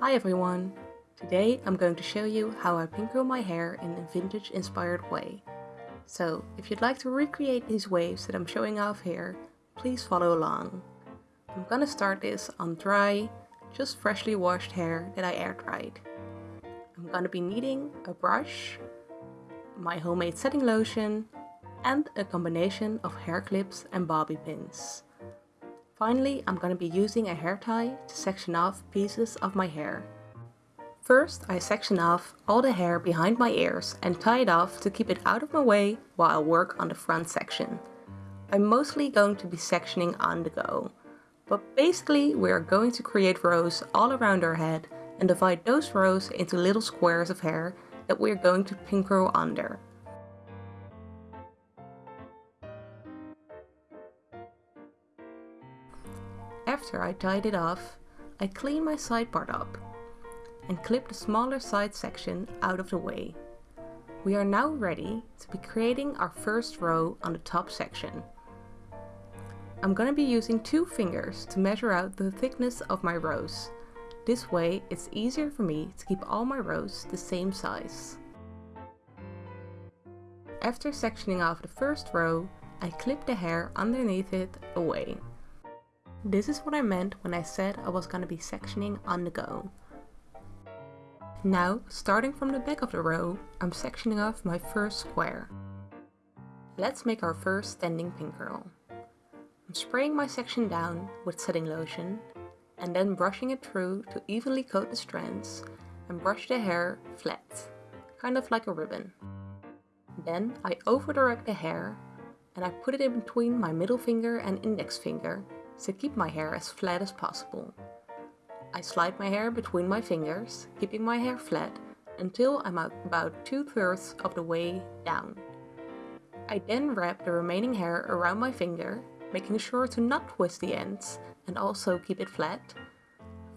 Hi everyone! Today I'm going to show you how I pin curl my hair in a vintage inspired way. So if you'd like to recreate these waves that I'm showing off here, please follow along. I'm gonna start this on dry, just freshly washed hair that I air dried. I'm gonna be needing a brush, my homemade setting lotion, and a combination of hair clips and bobby pins. Finally, I'm going to be using a hair tie to section off pieces of my hair. First, I section off all the hair behind my ears and tie it off to keep it out of my way while I work on the front section. I'm mostly going to be sectioning on the go. But basically, we are going to create rows all around our head and divide those rows into little squares of hair that we are going to pin curl under. After I tied it off, I clean my side part up and clip the smaller side section out of the way. We are now ready to be creating our first row on the top section. I'm gonna be using two fingers to measure out the thickness of my rows. This way it's easier for me to keep all my rows the same size. After sectioning off the first row, I clip the hair underneath it away. This is what I meant when I said I was gonna be sectioning on the go. Now, starting from the back of the row, I'm sectioning off my first square. Let's make our first standing pin curl. I'm spraying my section down with setting lotion and then brushing it through to evenly coat the strands and brush the hair flat, kind of like a ribbon. Then I over direct the hair and I put it in between my middle finger and index finger to keep my hair as flat as possible. I slide my hair between my fingers, keeping my hair flat until I'm about two-thirds of the way down. I then wrap the remaining hair around my finger, making sure to not twist the ends and also keep it flat.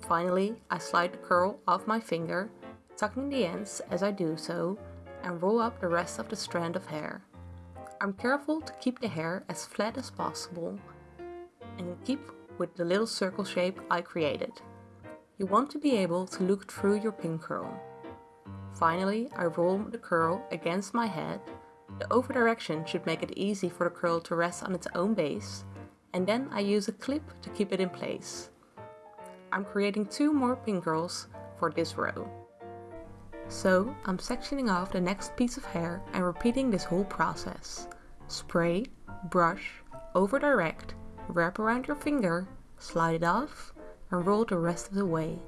Finally, I slide the curl off my finger, tucking the ends as I do so, and roll up the rest of the strand of hair. I'm careful to keep the hair as flat as possible and keep with the little circle shape I created. You want to be able to look through your pin curl. Finally, I roll the curl against my head. The over direction should make it easy for the curl to rest on its own base, and then I use a clip to keep it in place. I'm creating two more pin curls for this row. So I'm sectioning off the next piece of hair and repeating this whole process. Spray, brush, over direct, wrap around your finger, slide it off, and roll the rest of the way.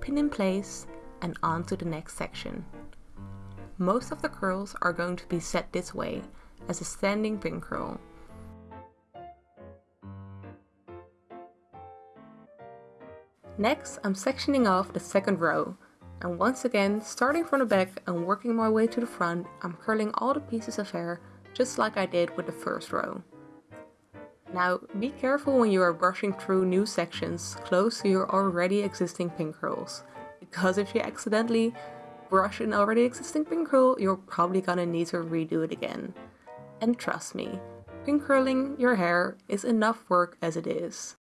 Pin in place and on to the next section. Most of the curls are going to be set this way, as a standing pin curl. Next, I'm sectioning off the second row, and once again, starting from the back and working my way to the front, I'm curling all the pieces of hair just like I did with the first row. Now, be careful when you are brushing through new sections close to your already existing pin curls, because if you accidentally brush an already existing pin curl, you're probably gonna need to redo it again. And trust me, pin curling your hair is enough work as it is.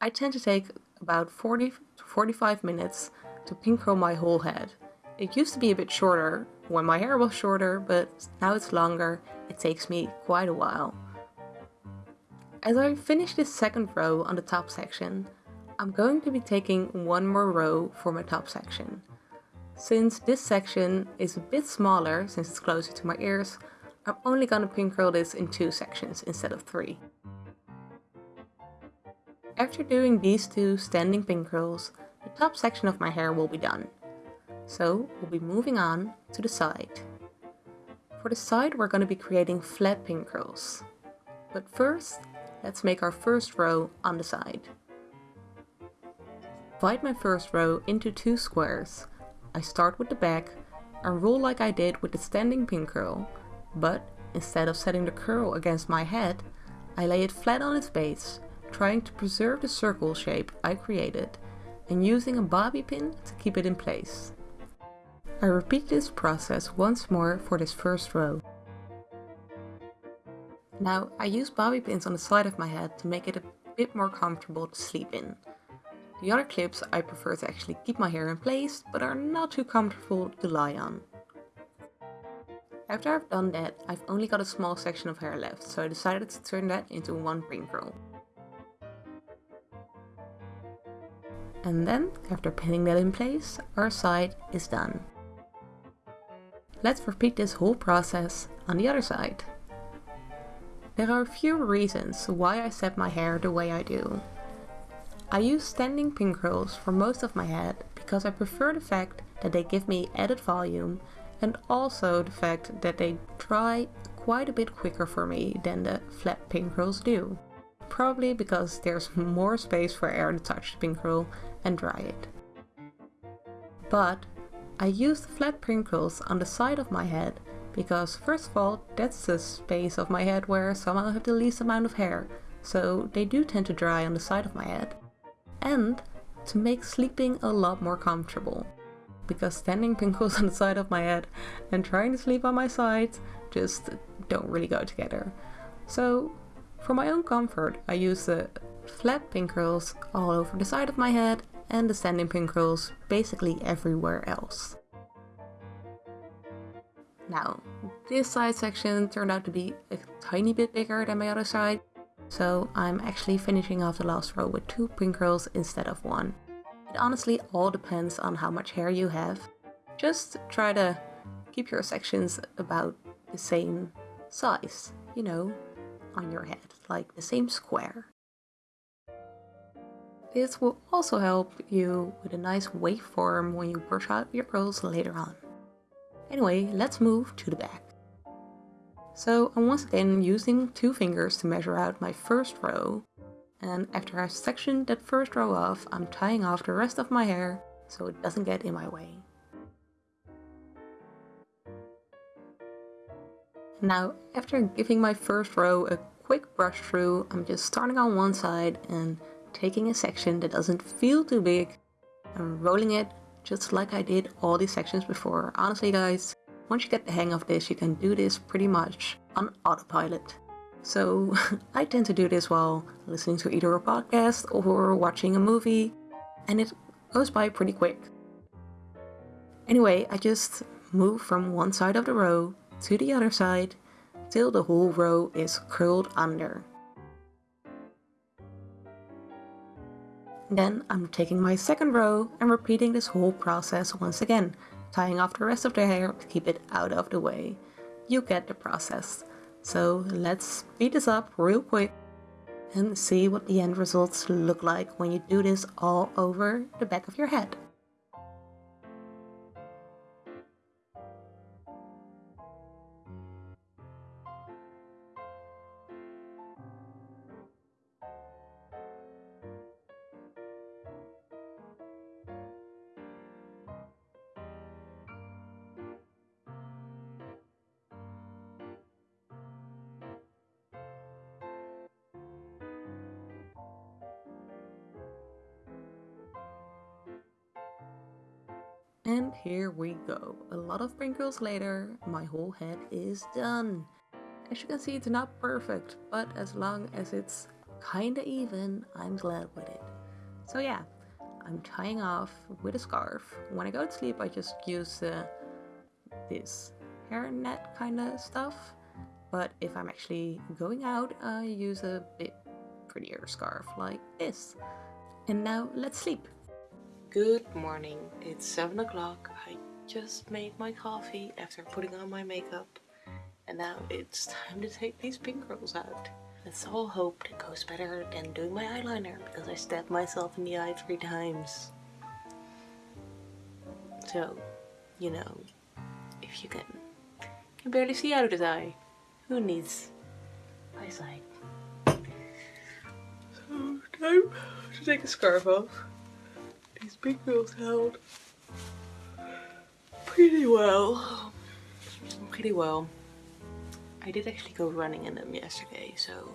I tend to take about 40 to 45 minutes to pin curl my whole head. It used to be a bit shorter when my hair was shorter, but now it's longer, it takes me quite a while. As I finish this second row on the top section, I'm going to be taking one more row for my top section. Since this section is a bit smaller, since it's closer to my ears, I'm only gonna pin curl this in two sections instead of three. After doing these two standing pin curls, the top section of my hair will be done. So we'll be moving on to the side. For the side we're going to be creating flat pin curls. But first, Let's make our first row on the side. Divide my first row into two squares. I start with the back and roll like I did with the standing pin curl, but instead of setting the curl against my head, I lay it flat on its base, trying to preserve the circle shape I created and using a bobby pin to keep it in place. I repeat this process once more for this first row. Now, I use bobby pins on the side of my head to make it a bit more comfortable to sleep in. The other clips I prefer to actually keep my hair in place, but are not too comfortable to lie on. After I've done that, I've only got a small section of hair left, so I decided to turn that into one pin curl. And then, after pinning that in place, our side is done. Let's repeat this whole process on the other side. There are a few reasons why I set my hair the way I do. I use standing pin curls for most of my head because I prefer the fact that they give me added volume and also the fact that they dry quite a bit quicker for me than the flat pin curls do. Probably because there's more space for air to touch the pin curl and dry it. But I use the flat pin curls on the side of my head because first of all that's the space of my head where somehow I have the least amount of hair so they do tend to dry on the side of my head. And to make sleeping a lot more comfortable because standing curls on the side of my head and trying to sleep on my side just don't really go together. So for my own comfort I use the flat pin curls all over the side of my head and the standing pin curls basically everywhere else. Now, this side section turned out to be a tiny bit bigger than my other side, so I'm actually finishing off the last row with two pin curls instead of one. It honestly all depends on how much hair you have. Just try to keep your sections about the same size, you know, on your head, like the same square. This will also help you with a nice waveform when you brush out your curls later on. Anyway, let's move to the back. So I'm once again using two fingers to measure out my first row and after I've sectioned that first row off, I'm tying off the rest of my hair so it doesn't get in my way. Now, after giving my first row a quick brush through, I'm just starting on one side and taking a section that doesn't feel too big and rolling it just like I did all these sections before. Honestly guys, once you get the hang of this, you can do this pretty much on autopilot. So I tend to do this while listening to either a podcast or watching a movie, and it goes by pretty quick. Anyway, I just move from one side of the row to the other side till the whole row is curled under. Then I'm taking my second row and repeating this whole process once again, tying off the rest of the hair to keep it out of the way. You get the process. So let's speed this up real quick and see what the end results look like when you do this all over the back of your head. And here we go. A lot of wrinkles later, my whole head is done. As you can see, it's not perfect, but as long as it's kinda even, I'm glad with it. So yeah, I'm tying off with a scarf. When I go to sleep, I just use uh, this hairnet kinda stuff. But if I'm actually going out, I use a bit prettier scarf like this. And now let's sleep. Good morning, it's 7 o'clock. I just made my coffee after putting on my makeup. And now it's time to take these pin curls out. Let's all hope it goes better than doing my eyeliner because I stabbed myself in the eye three times. So, you know, if you can, can barely see out of his eye, who needs eyesight? So, time to take a scarf off these big girls held pretty well. Pretty well. I did actually go running in them yesterday, so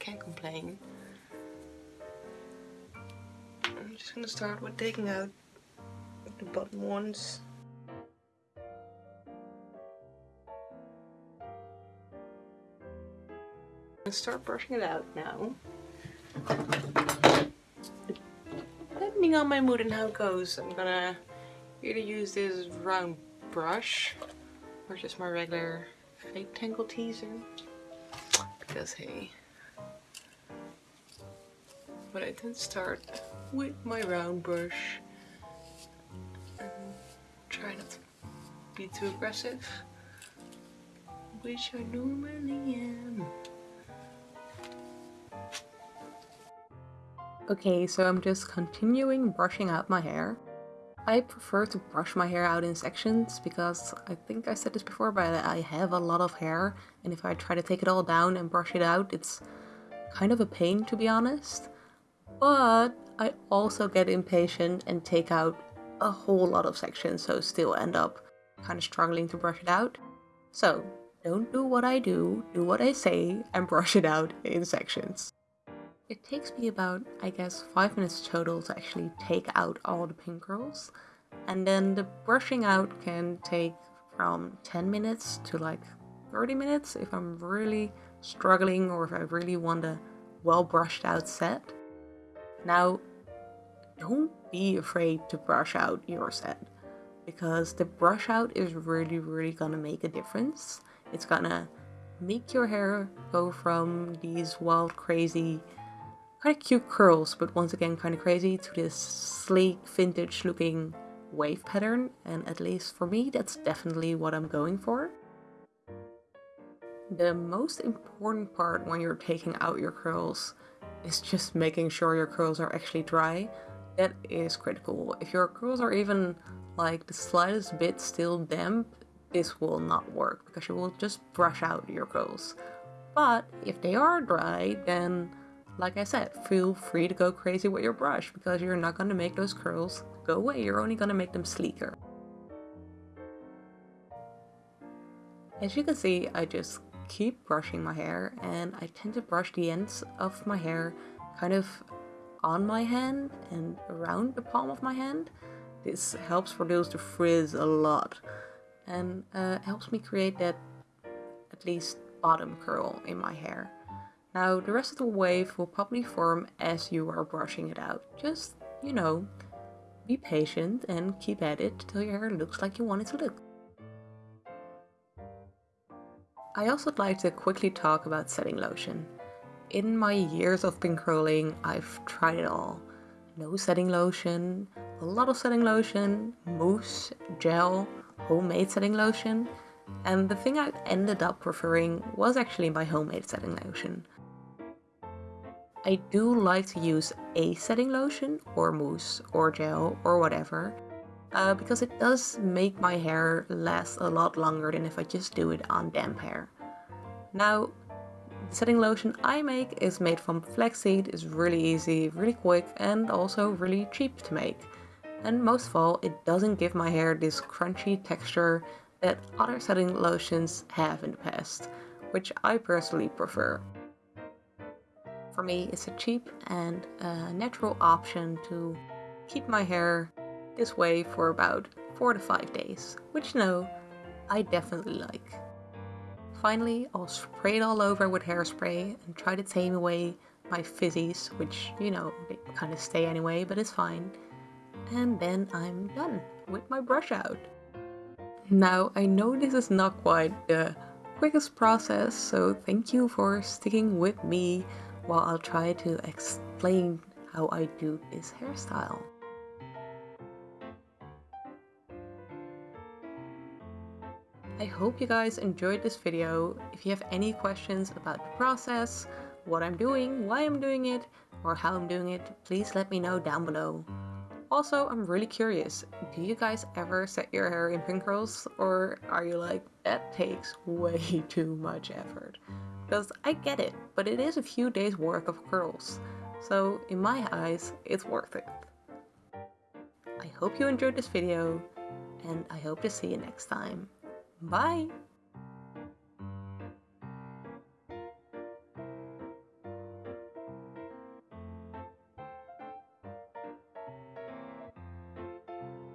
can't complain. I'm just gonna start with taking out the bottom ones. and start brushing it out now depending on my mood and how it goes, I'm gonna either use this round brush or just my regular fake Tangle Teezer. Because hey, but I then start with my round brush and try not to be too aggressive, which I normally am. Okay, so I'm just continuing brushing out my hair. I prefer to brush my hair out in sections because I think I said this before, but I have a lot of hair and if I try to take it all down and brush it out, it's kind of a pain to be honest. But I also get impatient and take out a whole lot of sections, so still end up kind of struggling to brush it out. So don't do what I do, do what I say and brush it out in sections. It takes me about, I guess, 5 minutes total to actually take out all the pin curls. And then the brushing out can take from 10 minutes to like 30 minutes if I'm really struggling or if I really want a well brushed out set. Now, don't be afraid to brush out your set because the brush out is really, really gonna make a difference. It's gonna make your hair go from these wild, crazy of cute curls, but once again kind of crazy, to this sleek, vintage looking wave pattern. And at least for me, that's definitely what I'm going for. The most important part when you're taking out your curls is just making sure your curls are actually dry. That is critical. If your curls are even like the slightest bit still damp, this will not work because you will just brush out your curls. But if they are dry, then like I said, feel free to go crazy with your brush because you're not going to make those curls go away, you're only going to make them sleeker. As you can see, I just keep brushing my hair and I tend to brush the ends of my hair kind of on my hand and around the palm of my hand. This helps reduce the frizz a lot and uh, helps me create that at least bottom curl in my hair. Now the rest of the wave will probably form as you are brushing it out. Just, you know, be patient and keep at it till your hair looks like you want it to look. I also would like to quickly talk about setting lotion. In my years of pin curling, I've tried it all. No setting lotion, a lot of setting lotion, mousse, gel, homemade setting lotion, and the thing I ended up preferring was actually my homemade setting lotion. I do like to use a setting lotion or mousse or gel or whatever uh, because it does make my hair last a lot longer than if I just do it on damp hair. Now, the setting lotion I make is made from flaxseed, it's really easy, really quick and also really cheap to make. And most of all, it doesn't give my hair this crunchy texture that other setting lotions have in the past, which I personally prefer. For me, it's a cheap and a natural option to keep my hair this way for about 4 to 5 days, which no, I definitely like. Finally, I'll spray it all over with hairspray and try to tame away my fizzies, which, you know, they kind of stay anyway, but it's fine. And then I'm done with my brush out. Now, I know this is not quite the quickest process, so thank you for sticking with me while I'll try to explain how I do this hairstyle. I hope you guys enjoyed this video. If you have any questions about the process, what I'm doing, why I'm doing it, or how I'm doing it, please let me know down below. Also, I'm really curious, do you guys ever set your hair in pin curls or are you like, that takes way too much effort? Because I get it, but it is a few days worth of curls. So in my eyes, it's worth it. I hope you enjoyed this video and I hope to see you next time. Bye!